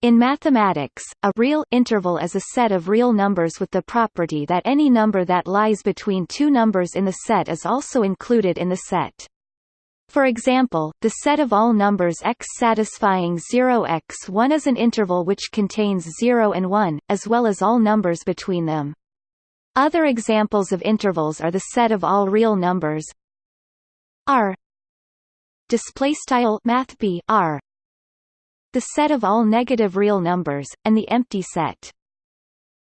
In mathematics, a real interval is a set of real numbers with the property that any number that lies between two numbers in the set is also included in the set. For example, the set of all numbers x satisfying 0x1 is an interval which contains 0 and 1, as well as all numbers between them. Other examples of intervals are the set of all real numbers R display style math R the set of all negative real numbers, and the empty set.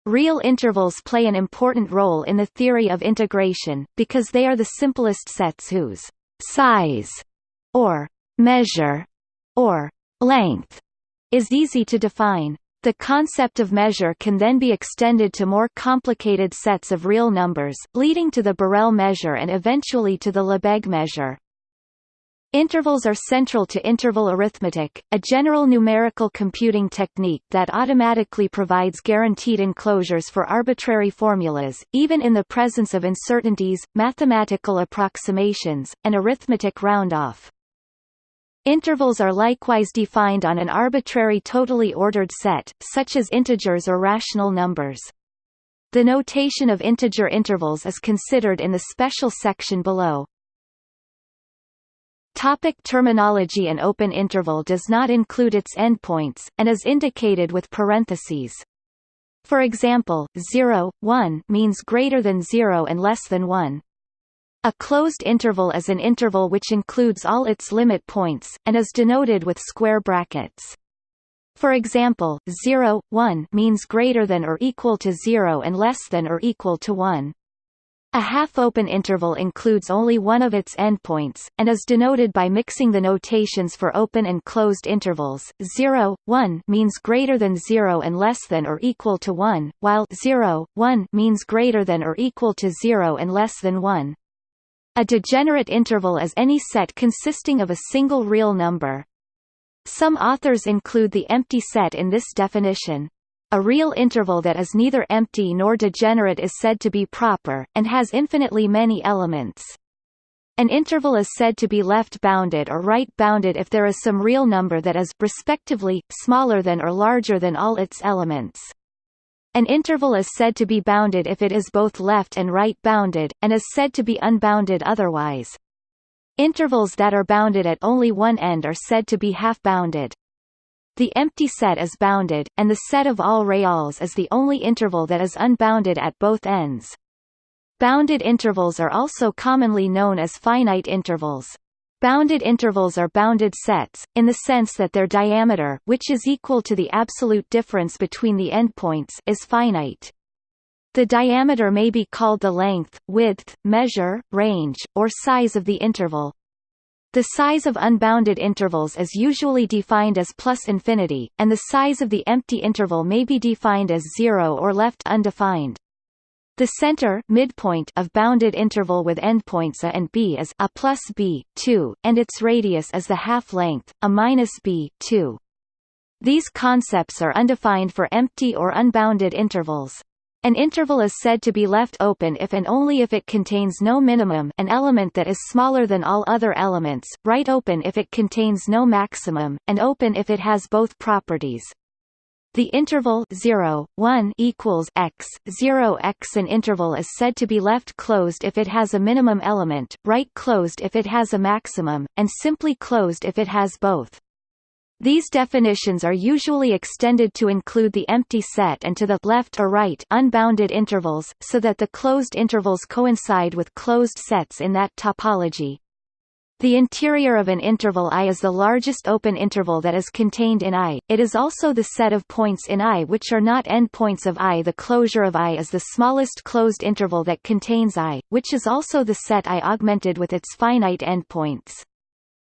Real intervals play an important role in the theory of integration, because they are the simplest sets whose size, or measure, or length is easy to define. The concept of measure can then be extended to more complicated sets of real numbers, leading to the Borel measure and eventually to the Lebesgue measure. Intervals are central to interval arithmetic, a general numerical computing technique that automatically provides guaranteed enclosures for arbitrary formulas, even in the presence of uncertainties, mathematical approximations, and arithmetic round-off. Intervals are likewise defined on an arbitrary totally ordered set, such as integers or rational numbers. The notation of integer intervals is considered in the special section below. Topic terminology An open interval does not include its endpoints, and is indicated with parentheses. For example, 0, 1 means greater than 0 and less than 1. A closed interval is an interval which includes all its limit points, and is denoted with square brackets. For example, 0, 1 means greater than or equal to 0 and less than or equal to 1. A half-open interval includes only one of its endpoints, and is denoted by mixing the notations for open and closed intervals. 0, 1 means greater than 0 and less than or equal to 1, while 0, 1 means greater than or equal to 0 and less than 1. A degenerate interval is any set consisting of a single real number. Some authors include the empty set in this definition. A real interval that is neither empty nor degenerate is said to be proper, and has infinitely many elements. An interval is said to be left-bounded or right-bounded if there is some real number that is respectively, smaller than or larger than all its elements. An interval is said to be bounded if it is both left and right-bounded, and is said to be unbounded otherwise. Intervals that are bounded at only one end are said to be half-bounded. The empty set is bounded, and the set of all reals is the only interval that is unbounded at both ends. Bounded intervals are also commonly known as finite intervals. Bounded intervals are bounded sets, in the sense that their diameter which is equal to the absolute difference between the endpoints is finite. The diameter may be called the length, width, measure, range, or size of the interval, the size of unbounded intervals is usually defined as plus infinity, and the size of the empty interval may be defined as zero or left undefined. The center midpoint of bounded interval with endpoints a and b is a plus b 2, and its radius is the half length a minus b 2. These concepts are undefined for empty or unbounded intervals. An interval is said to be left open if and only if it contains no minimum an element that is smaller than all other elements, right open if it contains no maximum, and open if it has both properties. The interval 0, 1 equals x, 0 x An interval is said to be left closed if it has a minimum element, right closed if it has a maximum, and simply closed if it has both. These definitions are usually extended to include the empty set and to the left or right unbounded intervals, so that the closed intervals coincide with closed sets in that topology. The interior of an interval I is the largest open interval that is contained in I, it is also the set of points in I which are not endpoints of I. The closure of I is the smallest closed interval that contains I, which is also the set I augmented with its finite endpoints.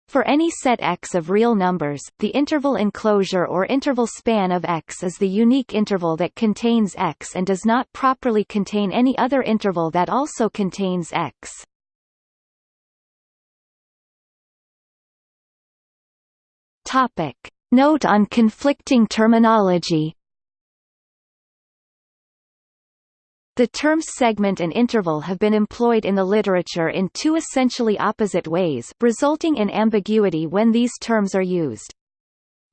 For any set X of real numbers, the interval enclosure or interval span of X is the unique interval that contains X and does not properly contain any other interval that also contains X. Topic. Note on conflicting terminology The terms segment and interval have been employed in the literature in two essentially opposite ways resulting in ambiguity when these terms are used.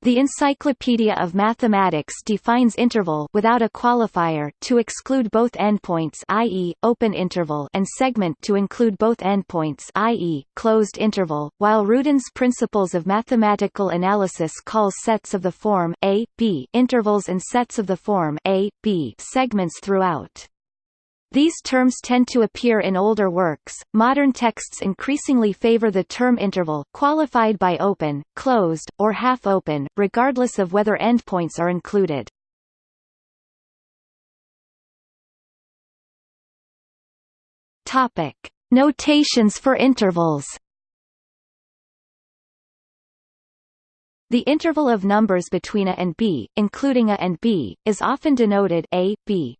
The Encyclopedia of Mathematics defines interval without a qualifier to exclude both endpoints i.e., open interval and segment to include both endpoints i.e., closed interval, while Rudin's Principles of Mathematical Analysis calls sets of the form a, b intervals and sets of the form a, b segments throughout. These terms tend to appear in older works. Modern texts increasingly favor the term interval, qualified by open, closed, or half open, regardless of whether endpoints are included. Topic: Notations for intervals. The interval of numbers between a and b, including a and b, is often denoted a, b,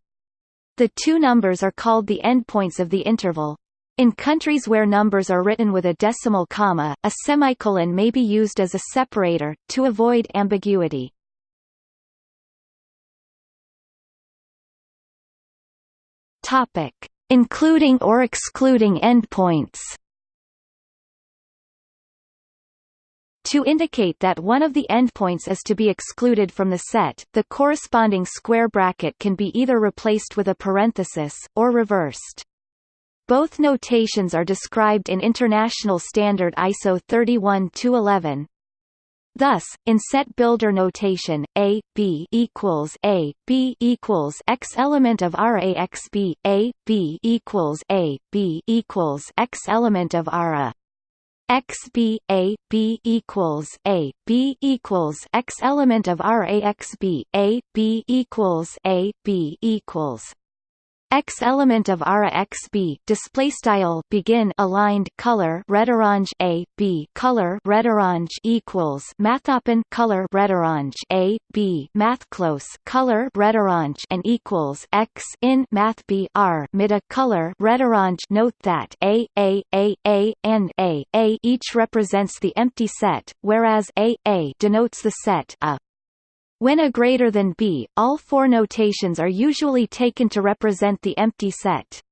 the two numbers are called the endpoints of the interval. In countries where numbers are written with a decimal comma, a semicolon may be used as a separator, to avoid ambiguity. Topic. Including or excluding endpoints To indicate that one of the endpoints is to be excluded from the set, the corresponding square bracket can be either replaced with a parenthesis, or reversed. Both notations are described in International Standard ISO 31-11. Thus, in set builder notation, A, B equals A, B equals X element of R A X B, A, B equals A, B equals X element of R A x b a b equals a b equals x element of R a x b a b equals a b equals X element of ara x b display style begin aligned color red orange a b color red orange equals math open color red orange a b math close color red orange and equals x in math b r mid a color red orange note that a a a a and a a each represents the empty set whereas a a denotes the set a when A greater than B, all four notations are usually taken to represent the empty set.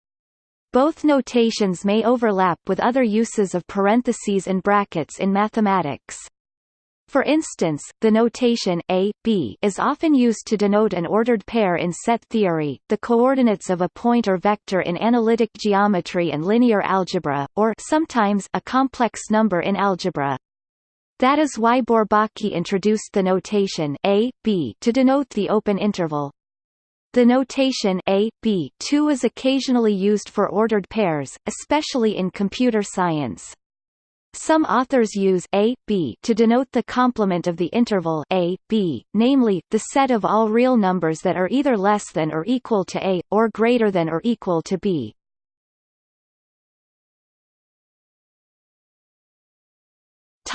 Both notations may overlap with other uses of parentheses and brackets in mathematics. For instance, the notation a, b is often used to denote an ordered pair in set theory, the coordinates of a point or vector in analytic geometry and linear algebra, or sometimes a complex number in algebra. That is why Bourbaki introduced the notation a, b to denote the open interval. The notation a, b too is occasionally used for ordered pairs, especially in computer science. Some authors use a, b to denote the complement of the interval a, b, namely, the set of all real numbers that are either less than or equal to a, or greater than or equal to b.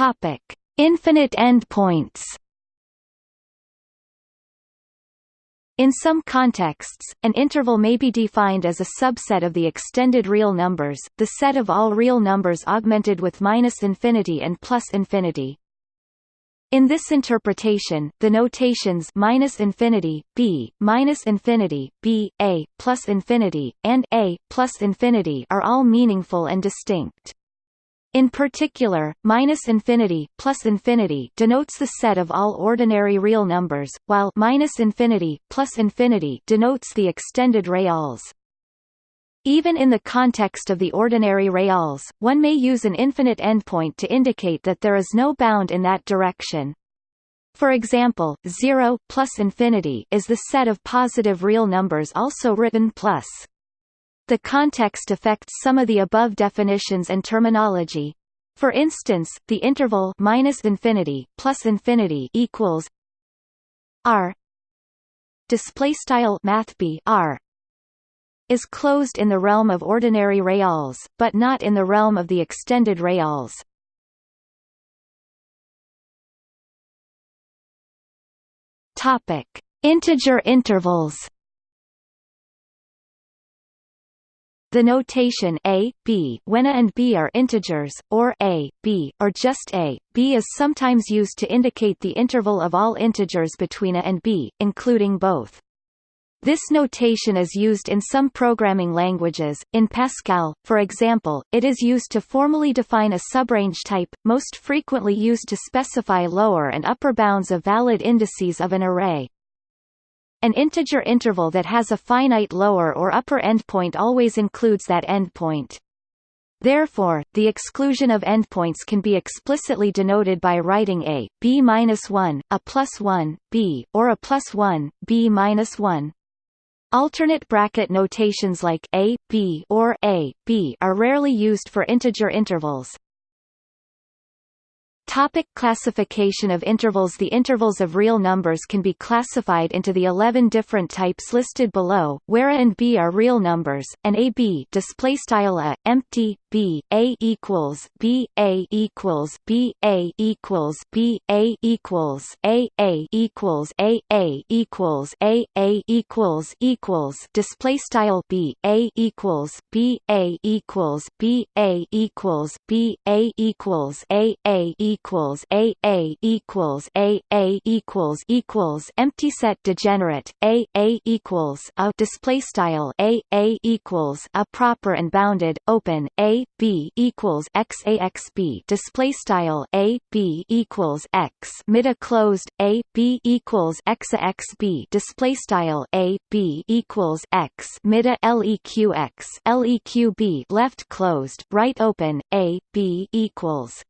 Topic: Infinite endpoints. In some contexts, an interval may be defined as a subset of the extended real numbers, the set of all real numbers augmented with minus infinity and plus infinity. In this interpretation, the notations minus infinity, b, minus infinity, b, a, plus infinity, and a, plus infinity are all meaningful and distinct. In particular, minus infinity plus infinity denotes the set of all ordinary real numbers, while minus infinity plus infinity denotes the extended reals. Even in the context of the ordinary reals, one may use an infinite endpoint to indicate that there is no bound in that direction. For example, 0 plus infinity is the set of positive real numbers also written plus. The context affects some of the above definitions and terminology. For instance, the interval minus infinity plus infinity equals r display style math r is closed in the realm of ordinary reals, but not in the realm of the extended reals. Topic: Integer intervals. The notation a, b when a and b are integers, or a, b, or just a, b is sometimes used to indicate the interval of all integers between a and b, including both. This notation is used in some programming languages. In Pascal, for example, it is used to formally define a subrange type, most frequently used to specify lower and upper bounds of valid indices of an array. An integer interval that has a finite lower or upper endpoint always includes that endpoint. Therefore, the exclusion of endpoints can be explicitly denoted by writing a b-1, a plus 1, b, or a plus 1, b-1. Alternate bracket notations like a, b or a, b are rarely used for integer intervals. Topic classification of intervals The intervals of real numbers can be classified into the 11 different types listed below, where a and b are real numbers, and a b display style a empty b a equals b a equals b a equals b a equals a a equals a a equals a a equals equals display style b a equals b a equals b a equals b a equals a a equals equals a a equals a a equals equals empty set degenerate a a equals a display style a a equals a proper and bounded open a b equals x a x b display style a b equals x mid a closed a b equals x a x b display style a b equals x mid a leq x leq b left closed right open a b equals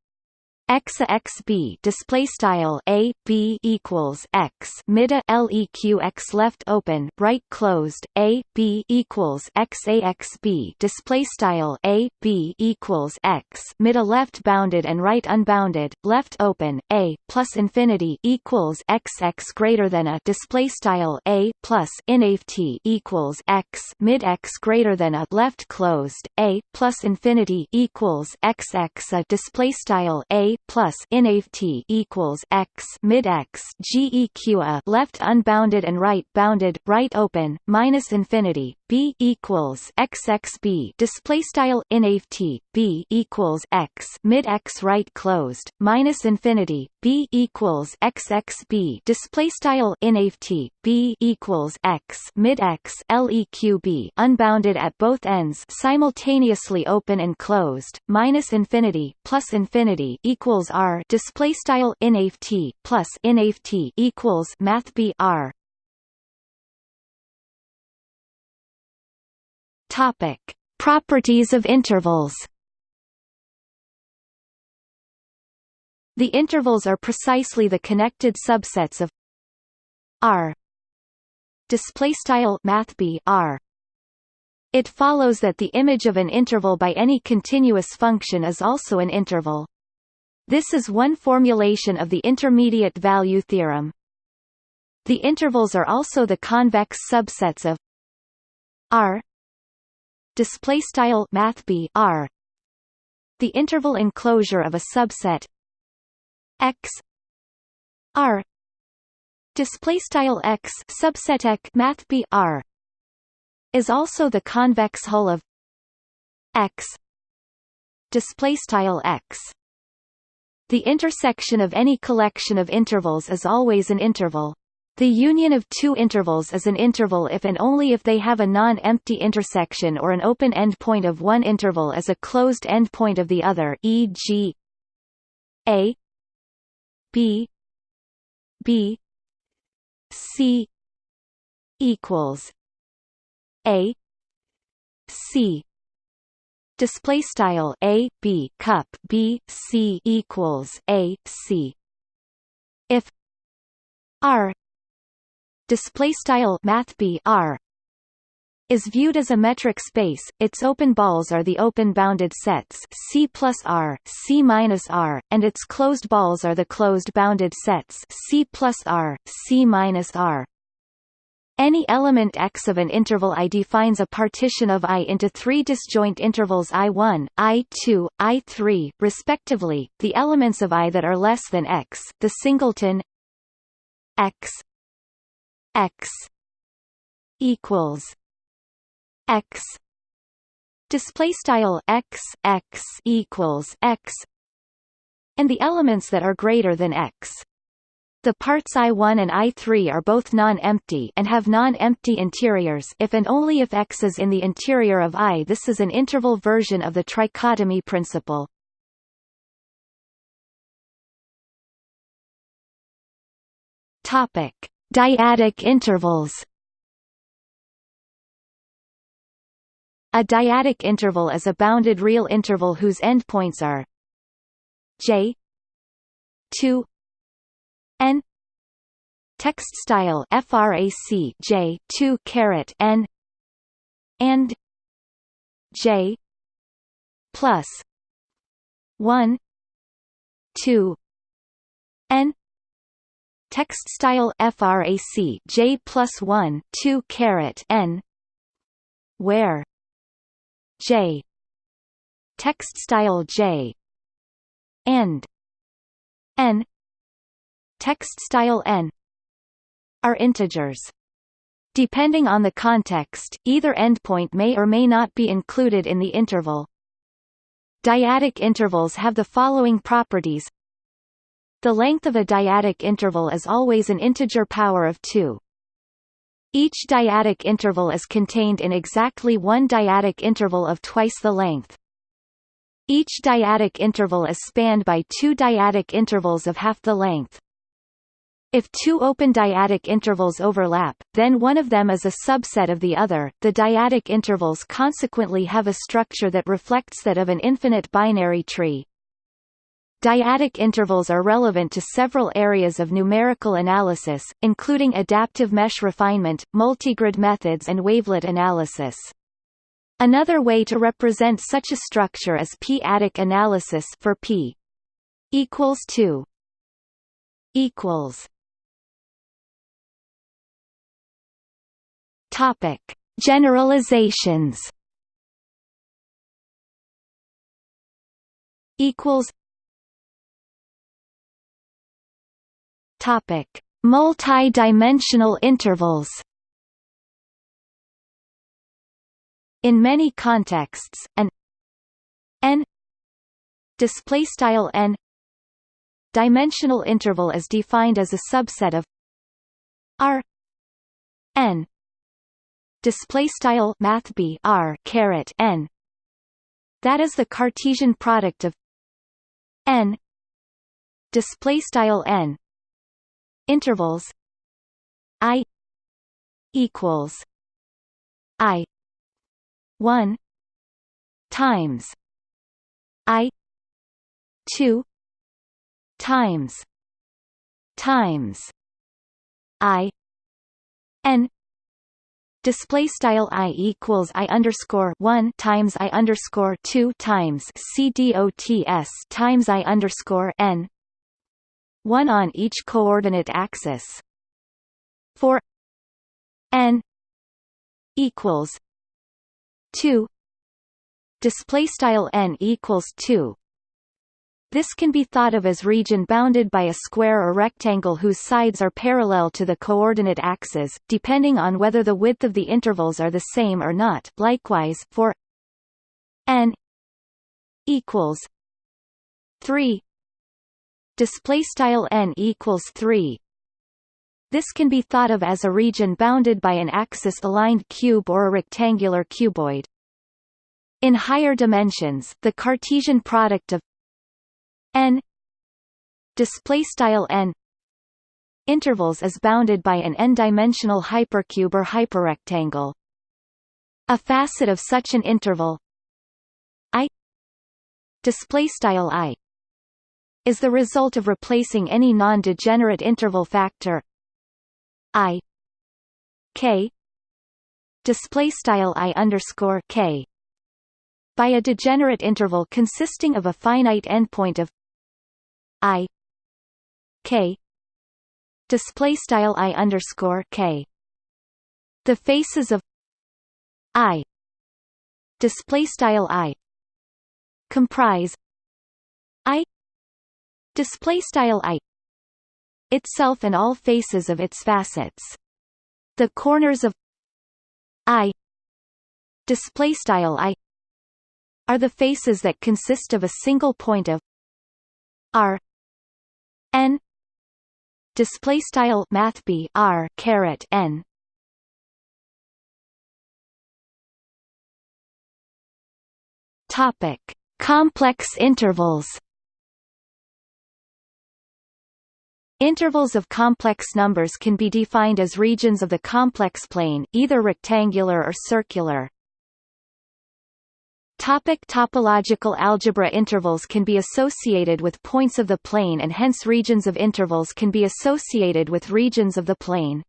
x x b display style a b equals x mid a leq x left open right closed a b equals x a x b display style a b equals x mid a left bounded and right unbounded left open a plus infinity equals x x greater than a display style a plus inft equals x mid x greater than a left closed a plus infinity equals x x a display style a plus inft equals x mid x geq a left unbounded and right bounded right open minus infinity b equals x x b display style inft b equals x mid x right closed minus infinity b equals x x b. Display style inft b equals x. Mid x. Leq b. Unbounded at both ends. Simultaneously open and closed. Minus infinity plus infinity equals r. Display style inft plus inft equals math b r. Topic. Properties of intervals The intervals are precisely the connected subsets of R display style math R it follows that the image of an interval by any continuous function is also an interval. This is one formulation of the intermediate value theorem. The intervals are also the convex subsets of R display style math R the interval enclosure of a subset x. R. Display style x subset x math b r. Is also the convex hull of x. Display style x. The intersection of any collection of intervals is always an interval. The union of two intervals is an interval if and only if they have a non-empty intersection or an open endpoint of one interval is a closed endpoint of the other e.g. a B B C equals A C. Display style a b cup b c equals a c. If r display style math b r is viewed as a metric space, its open balls are the open bounded sets C plus R, C minus R, and its closed balls are the closed bounded sets C plus R, C minus R. Any element x of an interval I defines a partition of I into three disjoint intervals I1, I2, I3, respectively, the elements of I that are less than x, the singleton x x equals x display style x x equals x and the elements that are greater than x The parts I1 and I3 are both non-empty and have non-empty interiors if and only if X is in the interior of I. This is an interval version of the trichotomy principle. Topic: Dyadic intervals. A dyadic interval is a bounded real interval whose endpoints are j 2 n text style frac j 2 caret n and j plus 1 2 n text style frac j plus 1 2 caret n where j text style j and n text style n are integers. Depending on the context, either endpoint may or may not be included in the interval. Dyadic intervals have the following properties. The length of a dyadic interval is always an integer power of 2. Each dyadic interval is contained in exactly one dyadic interval of twice the length. Each dyadic interval is spanned by two dyadic intervals of half the length. If two open dyadic intervals overlap, then one of them is a subset of the other. The dyadic intervals consequently have a structure that reflects that of an infinite binary tree. Dyadic intervals are relevant to several areas of numerical analysis, including adaptive mesh refinement, multigrid methods and wavelet analysis. Another way to represent such a structure is p-adic analysis for p equals 2 equals Topic Generalizations equals Topic: Multi-dimensional intervals. In many contexts, an n display style n dimensional interval is defined as a subset of r n display style math b r caret n that is the Cartesian product of n display style n intervals i equals i 1 times i 2 times times i n display style i equals i underscore one times i underscore two times c dots times i underscore n one on each coordinate axis. For n equals two display style n equals 2 this can be thought of as region bounded by a square or rectangle whose sides are parallel to the coordinate axes, depending on whether the width of the intervals are the same or not. Likewise, for n equals 3 display style n equals 3 this can be thought of as a region bounded by an axis-aligned cube or a rectangular cuboid. In higher dimensions, the Cartesian product of n display style n intervals is bounded by an n-dimensional hypercube or hyperrectangle. A facet of such an interval i display style i is the result of replacing any non-degenerate interval factor i k display style i underscore k by a degenerate interval consisting of a finite endpoint of i k display style i underscore k. The faces of i display style i comprise i display style i itself and all faces of its facets. The corners of i display style i are the faces that consist of a single point of r n display style mathb r caret n. Topic. Complex intervals Intervals of complex numbers can be defined as regions of the complex plane, either rectangular or circular. Topic topological algebra Intervals can be associated with points of the plane and hence regions of intervals can be associated with regions of the plane.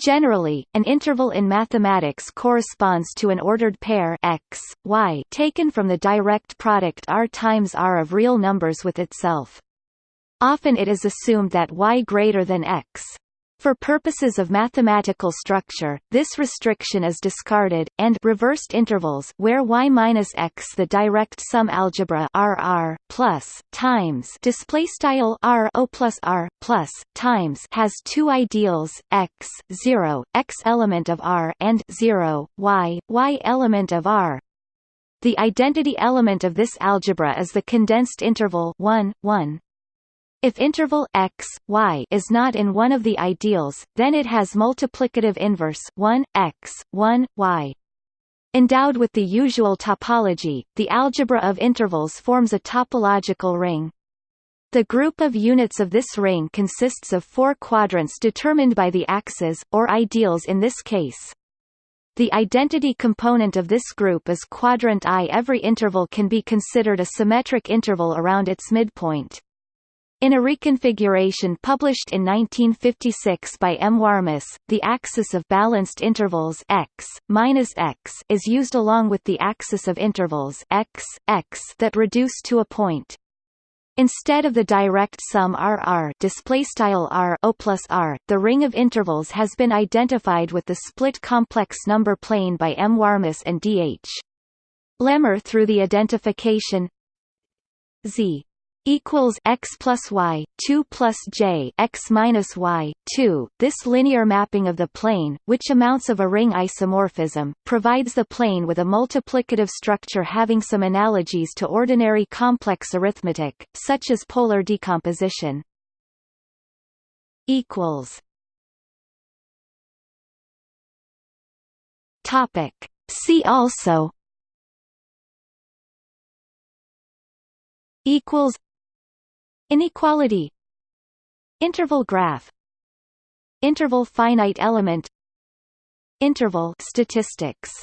Generally, an interval in mathematics corresponds to an ordered pair x, y taken from the direct product r times r of real numbers with itself. Often it is assumed that y greater than x. For purposes of mathematical structure, this restriction is discarded, and reversed intervals where y minus x the direct sum algebra R R plus times display style R O plus R plus times has two ideals x 0 x element of R and 0 y y element of R. The identity element of this algebra is the condensed interval 1 1 if interval x, y is not in one of the ideals, then it has multiplicative inverse 1, x, 1, y. Endowed with the usual topology, the algebra of intervals forms a topological ring. The group of units of this ring consists of four quadrants determined by the axes, or ideals in this case. The identity component of this group is quadrant I. Every interval can be considered a symmetric interval around its midpoint. In a reconfiguration published in 1956 by M. Warmus, the axis of balanced intervals x, minus x is used along with the axis of intervals x, x that reduce to a point. Instead of the direct sum RR R O plus R, the ring of intervals has been identified with the split complex number plane by M. Warmus and D. H. Lehmer through the identification Z equals x plus y 2 plus j x minus y 2. This linear mapping of the plane, which amounts of a ring isomorphism, provides the plane with a multiplicative structure having some analogies to ordinary complex arithmetic, such as polar decomposition. Equals. Topic. See also. Equals Inequality. Interval graph. Interval finite element. Interval statistics